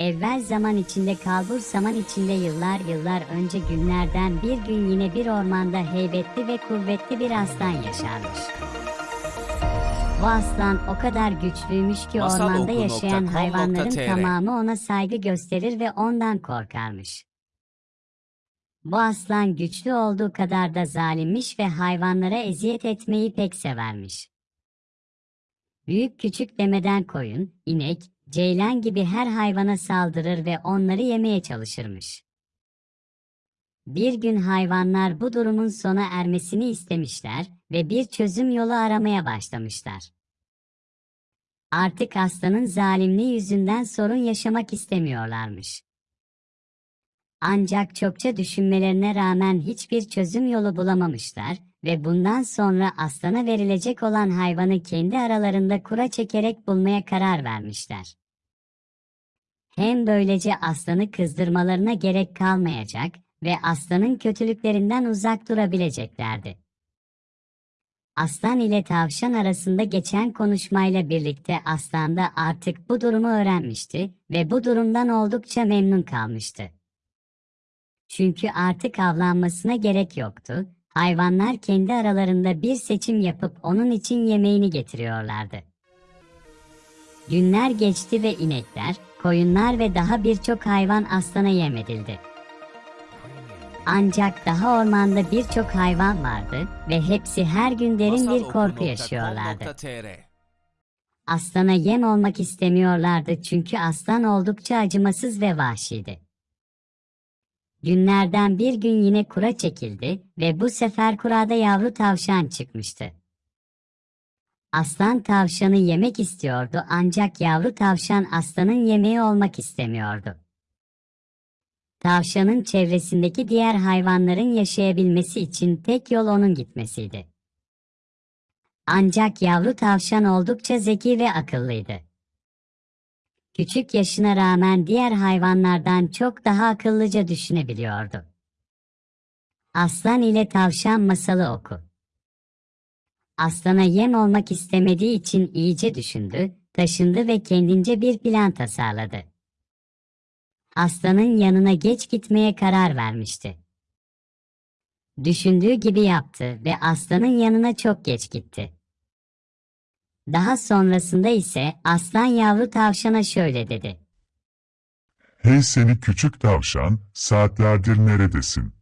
Evvel zaman içinde kalbur zaman içinde yıllar yıllar önce günlerden bir gün yine bir ormanda heybetli ve kuvvetli bir aslan yaşarmış. Bu aslan o kadar güçlüymüş ki Masal ormanda oku yaşayan com hayvanların tr. tamamı ona saygı gösterir ve ondan korkarmış. Bu aslan güçlü olduğu kadar da zalimmiş ve hayvanlara eziyet etmeyi pek severmiş. Büyük küçük demeden koyun, inek, ceylan gibi her hayvana saldırır ve onları yemeye çalışırmış. Bir gün hayvanlar bu durumun sona ermesini istemişler ve bir çözüm yolu aramaya başlamışlar. Artık aslanın zalimliği yüzünden sorun yaşamak istemiyorlarmış. Ancak çokça düşünmelerine rağmen hiçbir çözüm yolu bulamamışlar ve bundan sonra aslana verilecek olan hayvanı kendi aralarında kura çekerek bulmaya karar vermişler. Hem böylece aslanı kızdırmalarına gerek kalmayacak ve aslanın kötülüklerinden uzak durabileceklerdi. Aslan ile tavşan arasında geçen konuşmayla birlikte aslan da artık bu durumu öğrenmişti ve bu durumdan oldukça memnun kalmıştı. Çünkü artık avlanmasına gerek yoktu. Hayvanlar kendi aralarında bir seçim yapıp onun için yemeğini getiriyorlardı. Günler geçti ve inekler, koyunlar ve daha birçok hayvan aslana yem edildi. Ancak daha ormanda birçok hayvan vardı ve hepsi her gün derin bir korku yaşıyorlardı. Aslana yem olmak istemiyorlardı çünkü aslan oldukça acımasız ve vahşiydi. Günlerden bir gün yine kura çekildi ve bu sefer kurada yavru tavşan çıkmıştı. Aslan tavşanı yemek istiyordu ancak yavru tavşan aslanın yemeği olmak istemiyordu. Tavşanın çevresindeki diğer hayvanların yaşayabilmesi için tek yol onun gitmesiydi. Ancak yavru tavşan oldukça zeki ve akıllıydı. Küçük yaşına rağmen diğer hayvanlardan çok daha akıllıca düşünebiliyordu. Aslan ile tavşan masalı oku. Aslana yem olmak istemediği için iyice düşündü, taşındı ve kendince bir plan tasarladı. Aslanın yanına geç gitmeye karar vermişti. Düşündüğü gibi yaptı ve aslanın yanına çok geç gitti. Daha sonrasında ise aslan yavru tavşana şöyle dedi. Hey seni küçük tavşan, saatlerdir neredesin?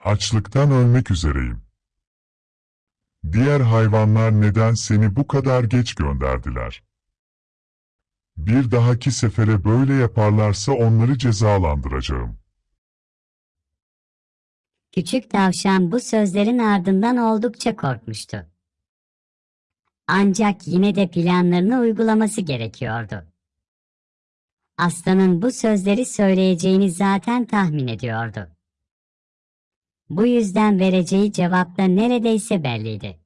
Açlıktan ölmek üzereyim. Diğer hayvanlar neden seni bu kadar geç gönderdiler? Bir dahaki sefere böyle yaparlarsa onları cezalandıracağım. Küçük tavşan bu sözlerin ardından oldukça korkmuştu. Ancak yine de planlarını uygulaması gerekiyordu. Aslanın bu sözleri söyleyeceğini zaten tahmin ediyordu. Bu yüzden vereceği cevap da neredeyse belliydi.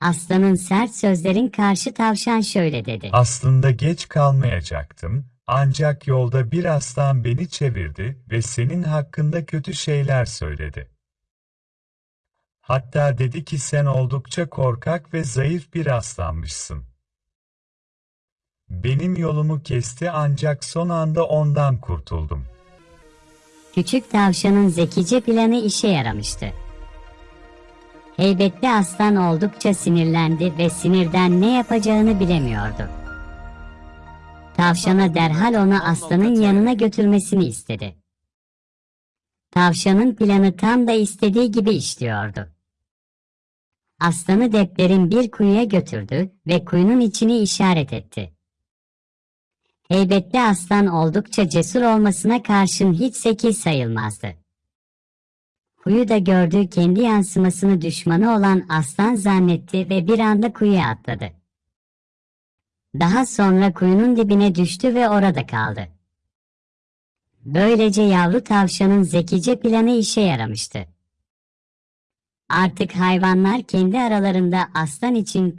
Aslanın sert sözlerin karşı tavşan şöyle dedi. Aslında geç kalmayacaktım, ancak yolda bir aslan beni çevirdi ve senin hakkında kötü şeyler söyledi. Hatta dedi ki sen oldukça korkak ve zayıf bir aslanmışsın. Benim yolumu kesti ancak son anda ondan kurtuldum. Küçük tavşanın zekice planı işe yaramıştı. Heybetli aslan oldukça sinirlendi ve sinirden ne yapacağını bilemiyordu. Tavşana derhal onu aslanın yanına götürmesini istedi. Tavşanın planı tam da istediği gibi işliyordu. Aslanı deplerin bir kuyuya götürdü ve kuyunun içini işaret etti. Heybetli aslan oldukça cesur olmasına karşın hiç zeki sayılmazdı. Kuyuda gördüğü kendi yansımasını düşmanı olan aslan zannetti ve bir anda kuyuya atladı. Daha sonra kuyunun dibine düştü ve orada kaldı. Böylece yavru tavşanın zekice planı işe yaramıştı. Artık hayvanlar kendi aralarında aslan için